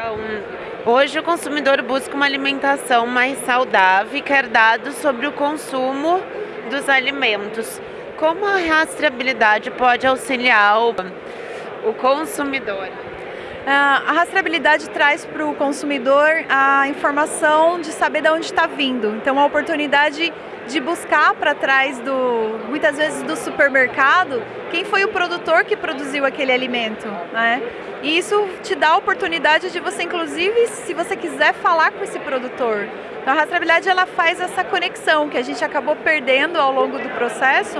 Então, hoje o consumidor busca uma alimentação mais saudável e quer dados sobre o consumo dos alimentos. Como a rastreabilidade pode auxiliar o, o consumidor? Ah, a rastreabilidade traz para o consumidor a informação de saber de onde está vindo. Então, a oportunidade de buscar para trás do, muitas vezes do supermercado, quem foi o produtor que produziu aquele alimento, né? E isso te dá a oportunidade de você, inclusive, se você quiser falar com esse produtor. Então a rastreabilidade ela faz essa conexão que a gente acabou perdendo ao longo do processo,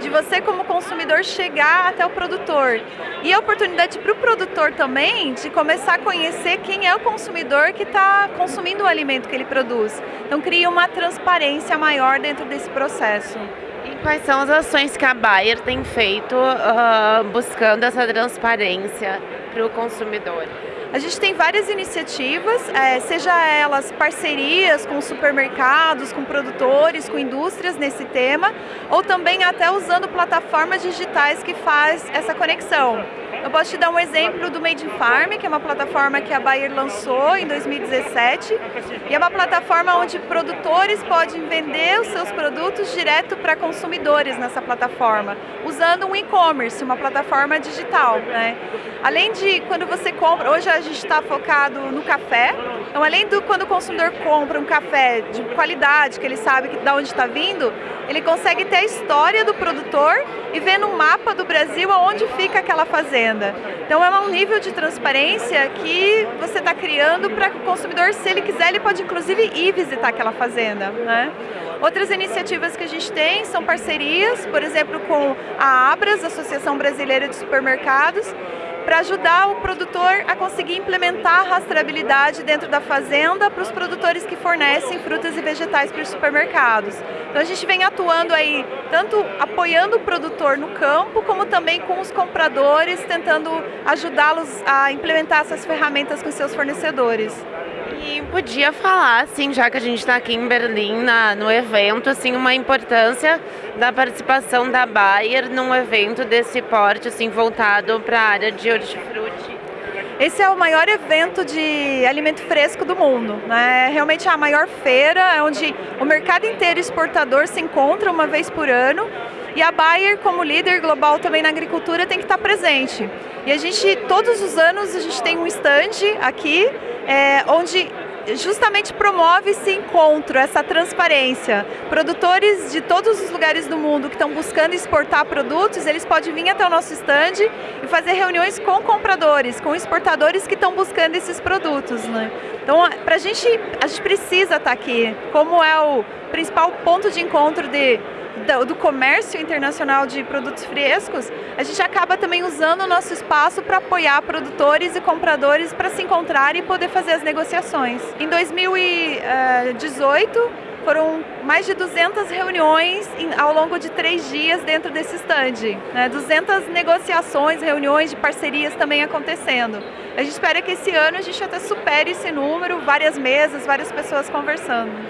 de você como consumidor chegar até o produtor. E a oportunidade para o produtor também de começar a conhecer quem é o consumidor que está consumindo o alimento que ele produz. Então cria uma transparência maior dentro desse processo. E quais são as ações que a Bayer tem feito uh, buscando essa transparência para o consumidor? A gente tem várias iniciativas, é, seja elas parcerias com supermercados, com produtores, com indústrias nesse tema, ou também até usando plataformas digitais que faz essa conexão. Eu posso te dar um exemplo do Made in Farm, que é uma plataforma que a Bayer lançou em 2017. E é uma plataforma onde produtores podem vender os seus produtos direto para consumidores nessa plataforma, usando um e-commerce, uma plataforma digital. Né? Além de quando você compra, hoje a gente está focado no café, então além do quando o consumidor compra um café de qualidade, que ele sabe de onde está vindo, ele consegue ter a história do produtor e ver no mapa do Brasil aonde fica aquela fazenda. Então é um nível de transparência que você está criando para que o consumidor, se ele quiser, ele pode inclusive ir visitar aquela fazenda. Né? Outras iniciativas que a gente tem são parcerias, por exemplo, com a Abras, Associação Brasileira de Supermercados, para ajudar o produtor a conseguir implementar a rastreabilidade dentro da fazenda para os produtores que fornecem frutas e vegetais para os supermercados. Então a gente vem atuando aí, tanto apoiando o produtor no campo, como também com os compradores, tentando ajudá-los a implementar essas ferramentas com seus fornecedores. E podia falar, assim, já que a gente está aqui em Berlim, na, no evento, assim, uma importância da participação da Bayer num evento desse porte, assim, voltado para a área de hortifruti. Esse é o maior evento de alimento fresco do mundo. Né? É realmente a maior feira, é onde o mercado inteiro exportador se encontra uma vez por ano e a Bayer, como líder global também na agricultura, tem que estar presente. E a gente, todos os anos, a gente tem um stand aqui, é, onde justamente promove esse encontro, essa transparência. Produtores de todos os lugares do mundo que estão buscando exportar produtos, eles podem vir até o nosso stand e fazer reuniões com compradores, com exportadores que estão buscando esses produtos. Né? Então, para a gente, a gente precisa estar aqui, como é o principal ponto de encontro de do comércio internacional de produtos frescos, a gente acaba também usando o nosso espaço para apoiar produtores e compradores para se encontrar e poder fazer as negociações. Em 2018, foram mais de 200 reuniões ao longo de três dias dentro desse stand. Né? 200 negociações, reuniões de parcerias também acontecendo. A gente espera que esse ano a gente até supere esse número, várias mesas, várias pessoas conversando.